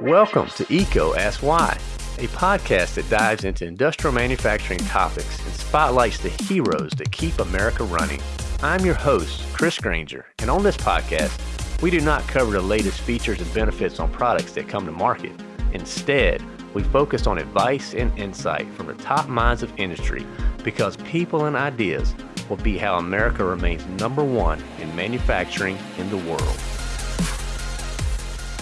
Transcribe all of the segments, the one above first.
Welcome to EECO Ask Why, a podcast that dives into industrial manufacturing topics and spotlights the heroes that keep America running. I'm your host, Chris Granger, and on this podcast, we do not cover the latest features and benefits on products that come to market. Instead, we focus on advice and insight from the top minds of industry because people and ideas will be how America remains number one in manufacturing in the world.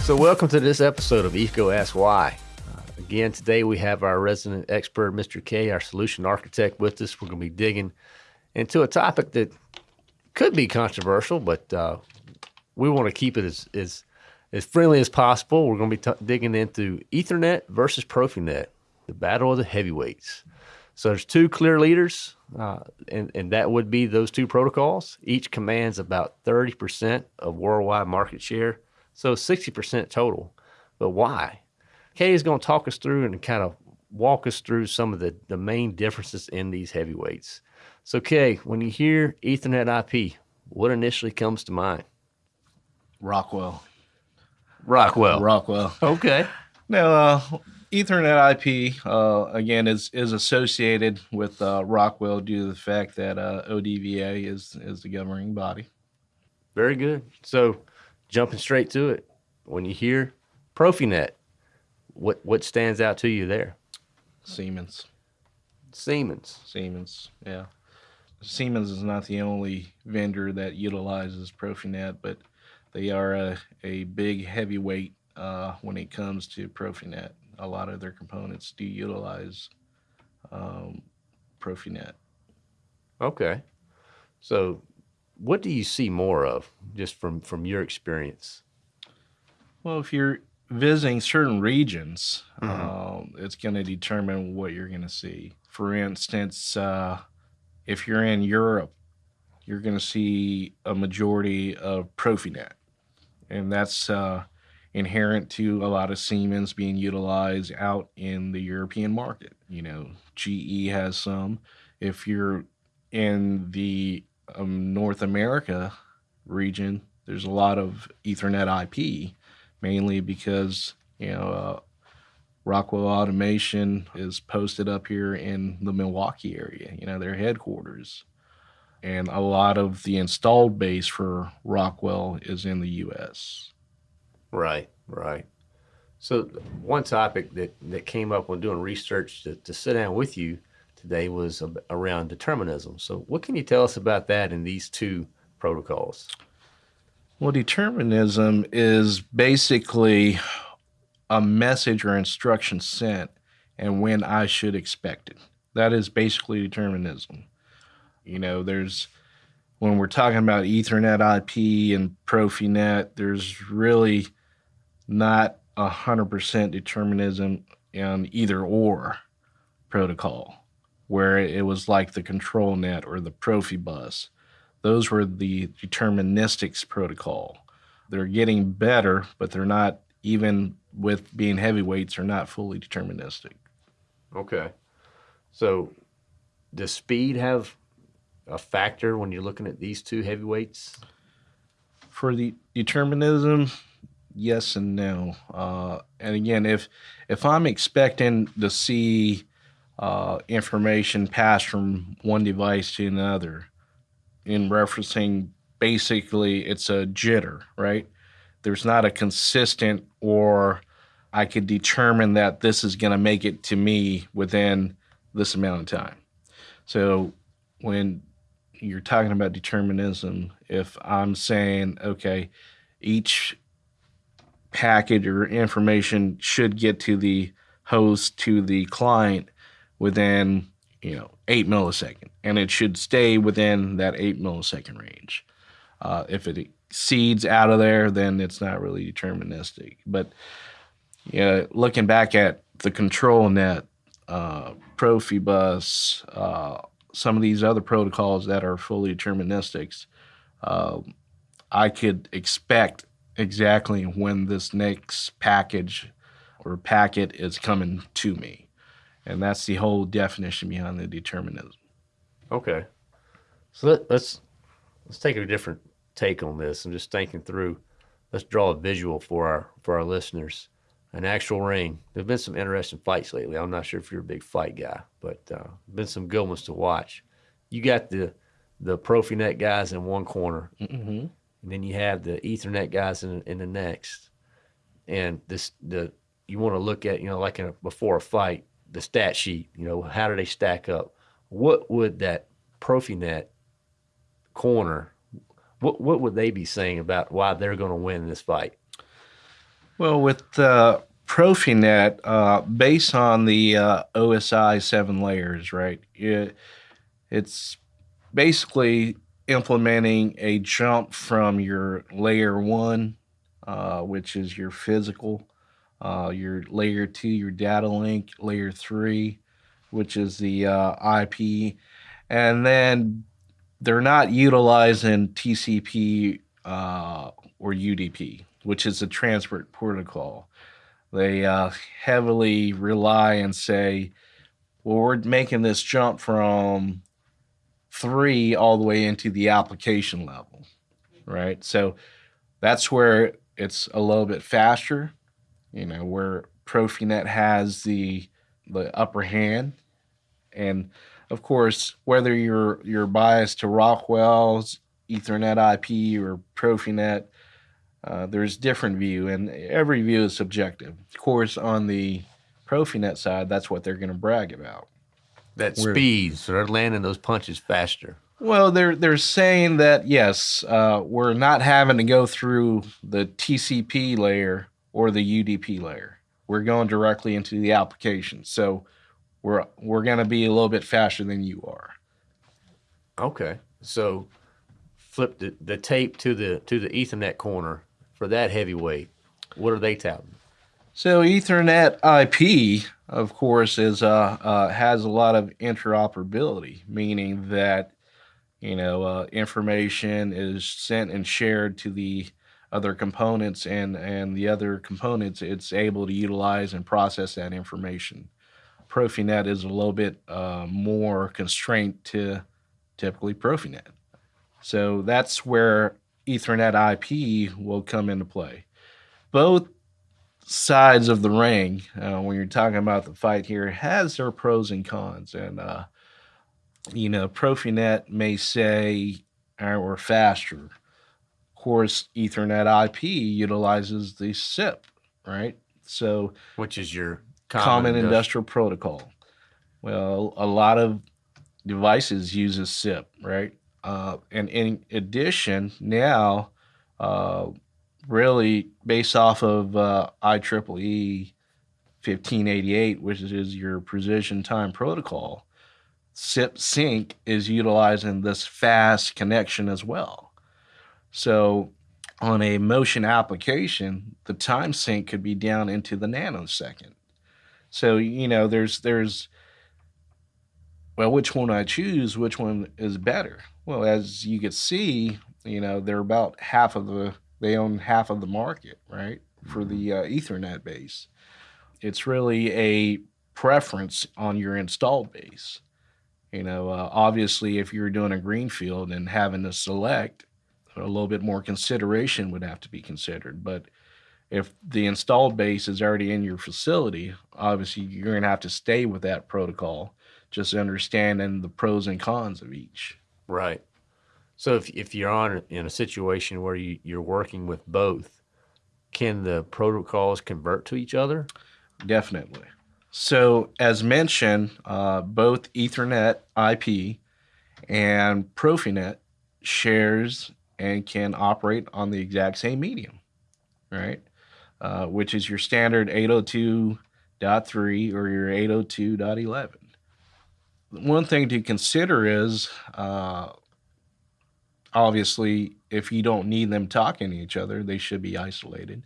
So, welcome to this episode of EECO Ask Why. Uh, again, today we have our resident expert, Mr. K, our solution architect, with us. We're going to be digging into a topic that could be controversial, but uh, we want to keep it as, as, as friendly as possible. We're going to be t- digging into Ethernet versus Profinet, the battle of the heavyweights. So, there's two clear leaders, uh, and, and that would be those two protocols. Each commands about 30% of worldwide market share so 60% total. But why? Kay is going to talk us through and kind of walk us through some of the, the main differences in these heavyweights. So, Kay, when you hear Ethernet IP, what initially comes to mind? Rockwell. Rockwell. Rockwell. Okay. Now, uh, Ethernet IP uh, again is is associated with uh, Rockwell due to the fact that uh, ODVA is is the governing body. Very good. So, jumping straight to it, when you hear Profinet, what what stands out to you there? Siemens. Siemens. Siemens. Yeah. Siemens is not the only vendor that utilizes Profinet, but they are a, a big heavyweight uh, when it comes to Profinet. A lot of their components do utilize um, Profinet. Okay. So what do you see more of just from from your experience? Well, if you're visiting certain regions, mm-hmm. Um, it's going to determine what you're going to see. For instance, uh, if you're in Europe, you're going to see a majority of Profinet, and that's uh, inherent to a lot of Siemens being utilized out in the European market. You know, GE has some. If you're in the um, North America region, there's a lot of Ethernet IP, mainly because you know uh, Rockwell Automation is posted up here in the Milwaukee area. You know their headquarters, and a lot of the installed base for Rockwell is in the U.S. Right, right. So one topic that that came up when doing research to, to sit down with you today was around determinism. So, what can you tell us about that in these two protocols? Well, determinism is basically a message or instruction sent and when I should expect it. That is basically determinism. You know, there's when we're talking about Ethernet IP and Profinet, there's really not a hundred percent determinism in either or protocol where it was like the ControlNet or the Profibus. Those were the deterministics protocol. They're getting better, but they're not even with being heavyweights are not fully deterministic. Okay. So does speed have a factor when you're looking at these two heavyweights? For the determinism, yes and no. Uh, and again, if if I'm expecting to see uh, information passed from one device to another in referencing basically it's a jitter, right? There's not a consistent or I could determine that this is going to make it to me within this amount of time. So when you're talking about determinism, if I'm saying, okay, each package or information should get to the host to the client within you know eight millisecond, and it should stay within that eight millisecond range. Uh, if it exceeds out of there, then it's not really deterministic. But you know, looking back at the ControlNet, uh, Profibus, uh, some of these other protocols that are fully deterministics, uh, I could expect exactly when this next package or packet is coming to me. And that's the whole definition behind the determinism. Okay. So let, let's let's take a different take on this. I'm just thinking through. Let's draw a visual for our for our listeners. an actual ring. There've been some interesting fights lately. I'm not sure if you're a big fight guy, but uh, been some good ones to watch. You got the the Profinet guys in one corner, Mm-hmm. and then you have the Ethernet guys in in the next. And this the you want to look at you know like in a, before a fight the stat sheet. You know how do they stack up? What would that Profinet corner? What what would they be saying about why they're going to win this fight? Well, with uh, Profinet, uh, based on the uh, OSI seven layers, right? It, it's basically implementing a jump from your layer one, uh, which is your physical, uh, your layer two, your data link, layer three, which is the uh, IP, and then they're not utilizing TCP uh, or UDP, which is a transport protocol. They uh, heavily rely and say, well, we're making this jump from three all the way into the application level, right? So that's where it's a little bit faster, you know, where Profinet has the the upper hand, and of course, whether you're you're biased to Rockwell's Ethernet IP or Profinet, uh, there's different view, and every view is subjective. Of course, on the Profinet side, that's what they're going to brag about. That Where- speed, so they're landing those punches faster. Well, they're they're saying that yes, uh, we're not having to go through the TCP layer or the UDP layer. We're going directly into the application, so we're we're going to be a little bit faster than you are. Okay, so flip the, the tape to the to the Ethernet corner for that heavyweight. What are they touting? So Ethernet IP, of course, is uh, uh, has a lot of interoperability, meaning that you know uh, information is sent and shared to the other components, and and the other components it's able to utilize and process that information. Profinet is a little bit uh, more constrained to typically Profinet, so that's where Ethernet IP will come into play. Both sides of the ring uh, when you're talking about the fight here has their pros and cons and uh you know profinet may say we're faster course ethernet ip utilizes the CIP right? So Which is your common, industri- industrial protocol. Well a lot of devices uses CIP right? Uh, and in addition now uh, really based off of uh, IEEE 1588, which is your precision time protocol, CIP sync is utilizing this fast connection as well. So on a motion application, the time sync could be down into the nanosecond. So you know, there's there's well, which one I choose, which one is better? Well, as you can see, you know, they're about half of the they own half of the market, right? For the uh, Ethernet base. It's really a preference on your installed base. You know, uh, obviously, if you're doing a greenfield and having to select, a little bit more consideration would have to be considered. But if the installed base is already in your facility, obviously you're going to have to stay with that protocol, just understanding the pros and cons of each. right. So if if you're on in a situation where you, you're working with both, can the protocols convert to each other? Definitely. So, as mentioned, uh, both Ethernet IP and Profinet shares and can operate on the exact same medium, right? Uh, which is your standard 802.3 or your 802.11. One thing to consider is uh, obviously, if you don't need them talking to each other, they should be isolated.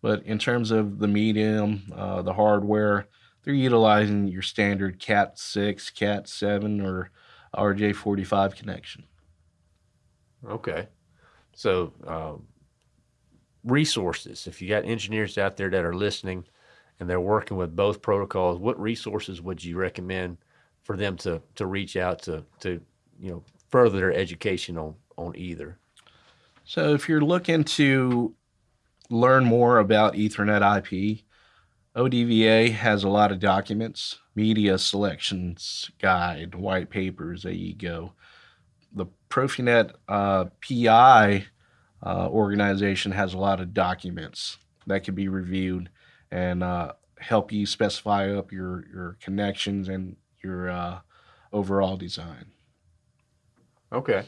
But in terms of the medium, uh, the hardware, they're utilizing your standard Cat 6, Cat 7, or RJ45 connection. Okay. So um, resources. If you got engineers out there that are listening and they're working with both protocols, what resources would you recommend for them to to reach out to to you know further their education on on either? So if you're looking to learn more about Ethernet IP, ODVA has a lot of documents, media selections guide, white papers. There you go. The Profinet uh, PI uh, organization has a lot of documents that can be reviewed and uh, help you specify up your your connections and your uh, overall design. Okay.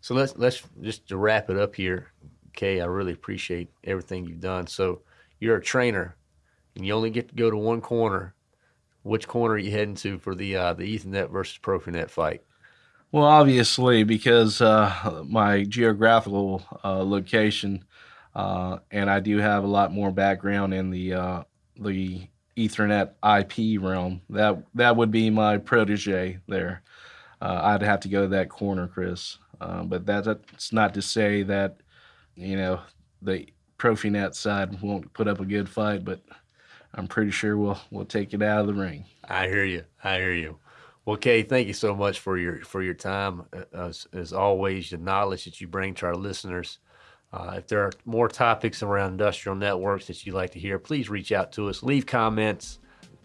So let's let's just to wrap it up here, Kay. I really appreciate everything you've done. So you're a trainer, and you only get to go to one corner. Which corner are you heading to for the uh, the Ethernet versus Profinet fight? Well, obviously, because uh, my geographical uh, location, uh, and I do have a lot more background in the uh, the Ethernet IP realm. That that would be my protege there. Uh, I'd have to go to that corner, Chris. Uh, but that, that's not to say that you know the Profinet side won't put up a good fight, but I'm pretty sure we'll we'll take it out of the ring. I hear you. I hear you. Well, Kay, thank you so much for your for your time. Uh, as, as always, the knowledge that you bring to our listeners. Uh, if there are more topics around industrial networks that you'd like to hear, please reach out to us. Leave comments.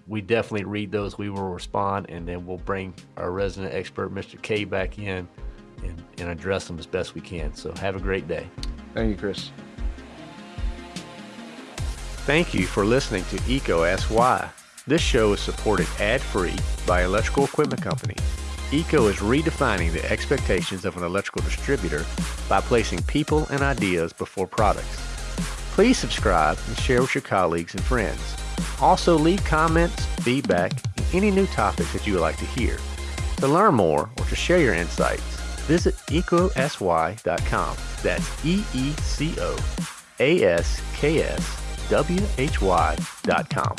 We definitely read those. We will respond, and then we'll bring our resident expert, Mr. K, back in and, and address them as best we can. So have a great day. Thank you, Chris. Thank you for listening to EECO Ask Why. This show is supported ad-free by Electrical Equipment Company. EECO is redefining the expectations of an electrical distributor by placing people and ideas before products. Please subscribe and share with your colleagues and friends. Also leave comments, feedback, and any new topics that you would like to hear. To learn more or to share your insights, visit eecoaskswhy.com. That's E-E-C-O A-S-K-S W-H-Y.com.